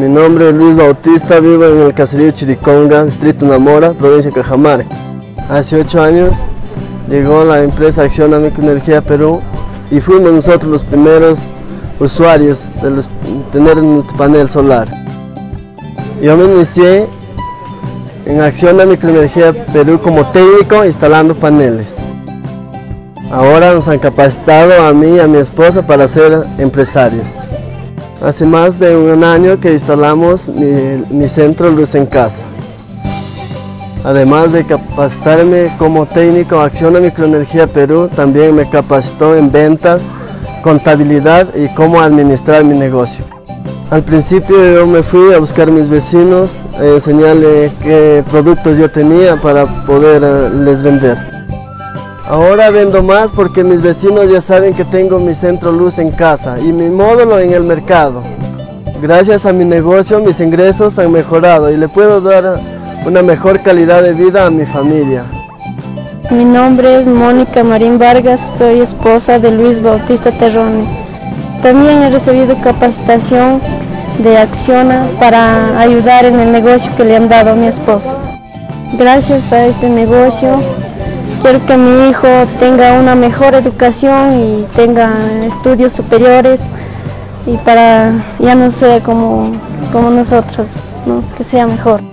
Mi nombre es Luis Bautista, vivo en el caserío Chiriconga, distrito Namora, provincia de Cajamarca. Hace ocho años llegó la empresa Acción Microenergía Perú y fuimos nosotros los primeros usuarios de tener nuestro panel solar. Yo me inicié en Acción Microenergía Perú como técnico instalando paneles. Ahora nos han capacitado a mí y a mi esposa para ser empresarios. Hace más de un año que instalamos mi, centro Luz en Casa. Además de capacitarme como técnico Acción Microenergía Perú, también me capacitó en ventas, contabilidad y cómo administrar mi negocio. Al principio yo me fui a buscar a mis vecinos, a enseñarles qué productos yo tenía para poderles vender. Ahora vendo más porque mis vecinos ya saben que tengo mi centro luz en casa y mi módulo en el mercado. Gracias a mi negocio mis ingresos han mejorado y le puedo dar una mejor calidad de vida a mi familia. Mi nombre es Mónica Marín Vargas, soy esposa de Luis Bautista Terrones. También he recibido capacitación de Acciona para ayudar en el negocio que le han dado a mi esposo. Gracias a este negocio quiero que mi hijo tenga una mejor educación y tenga estudios superiores y para ya no sea como, como nosotros, que sea mejor.